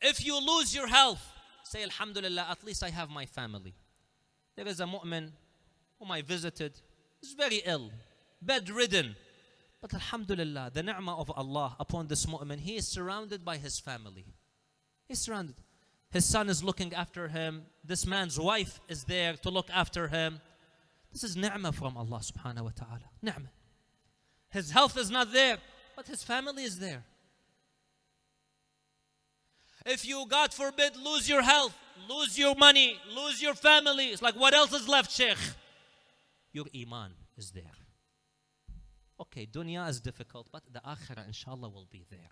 If you lose your health, say Alhamdulillah, at least I have my family. There is a mu'min whom I visited, is very ill, bedridden. But Alhamdulillah, the ni'mah of Allah upon this mu'min, he is surrounded by his family. He's surrounded. His son is looking after him. This man's wife is there to look after him. This is ni'mah from Allah subhanahu wa ta'ala. Ni'mah. His health is not there, but his family is there. If you, God forbid, lose your health, lose your money, lose your family, it's like what else is left, Sheikh? Your iman is there. Okay, dunya is difficult, but the akhirah, inshallah, will be there.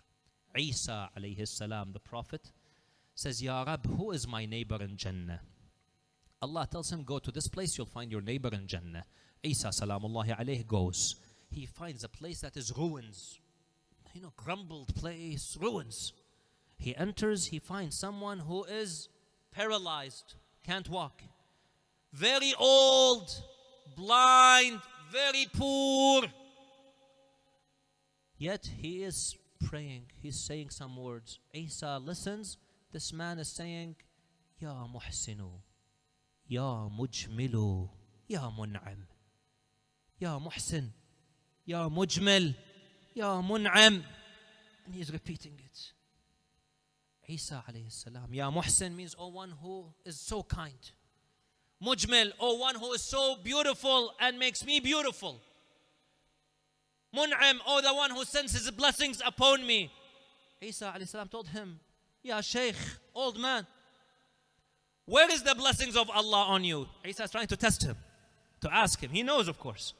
Isa alayhi salam, the Prophet, says, Ya Rab, who is my neighbor in Jannah? Allah tells him, Go to this place, you'll find your neighbor in Jannah. Isa salamullahi alayhi goes. He finds a place that is ruins. You know, crumbled place, ruins. He enters, he finds someone who is paralyzed, can't walk. Very old, blind, very poor. Yet he is praying, he's saying some words. Isa listens, this man is saying, Ya Muhsinu, Ya Mujmilu, Ya Mun'am, Ya Muhsin, Ya Mujmil, Ya Mun'am. And he's repeating it. Isa alayhi salam. Ya Muhsin means, oh one who is so kind. Mujmil, oh one who is so beautiful and makes me beautiful. Mun'am, oh the one who sends his blessings upon me. Isa alayhi salam told him, Ya Shaykh, old man, where is the blessings of Allah on you? Isa is trying to test him, to ask him. He knows, of course.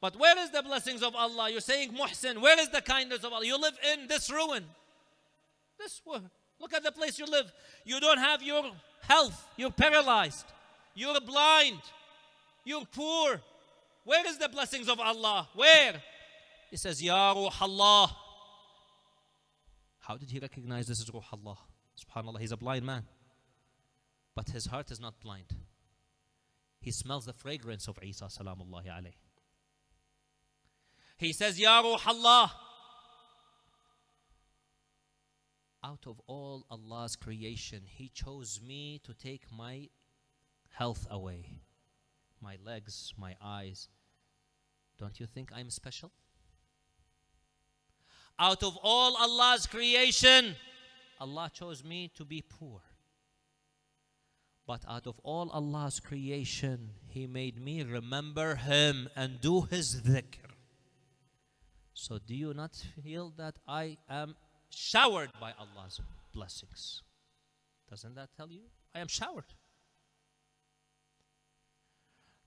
But where is the blessings of Allah? You're saying Muhsin, where is the kindness of Allah? You live in this ruin. This Look at the place you live. You don't have your health. You're paralyzed. You're blind. You're poor. Where is the blessings of Allah? Where? He says, Ya Ruh Allah. How did he recognize this is Ruh Allah? Subhanallah, he's a blind man. But his heart is not blind. He smells the fragrance of Isa salamullahi alayhi. He says, Ya Ruh Allah. Out of all Allah's creation, He chose me to take my health away. My legs, my eyes. Don't you think I'm special? Out of all Allah's creation, Allah chose me to be poor. But out of all Allah's creation, He made me remember Him and do His dhikr. So, do you not feel that I am showered by Allah's blessings? Doesn't that tell you? I am showered.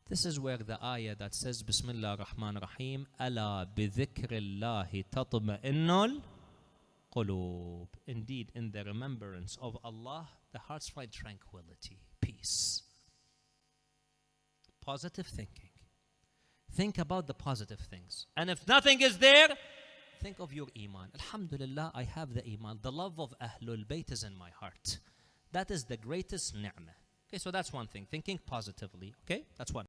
This is where the ayah that says Bismillah ar-Rahman ar-Rahim Ala bidhikrillahi tatma'innul qulub. Indeed, in the remembrance of Allah, the hearts find tranquility, peace. Positive thinking. Think about the positive things. And if nothing is there, think of your iman. Alhamdulillah, I have the iman. The love of Ahlul Bayt is in my heart. That is the greatest ni'mah. Okay, so that's one thing. Thinking positively. Okay, that's one.